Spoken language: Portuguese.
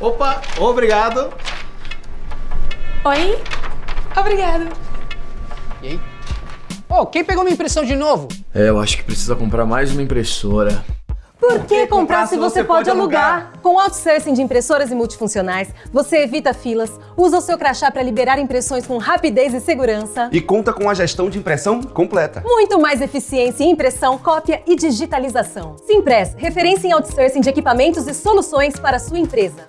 Opa, obrigado. Oi? Obrigado. E aí? Ô, quem pegou minha impressão de novo? É, eu acho que precisa comprar mais uma impressora. Por que comprar se você pode alugar? Com o outsourcing de impressoras e multifuncionais, você evita filas, usa o seu crachá para liberar impressões com rapidez e segurança. E conta com a gestão de impressão completa. Muito mais eficiência em impressão, cópia e digitalização. Simpress, referência em outsourcing de equipamentos e soluções para a sua empresa.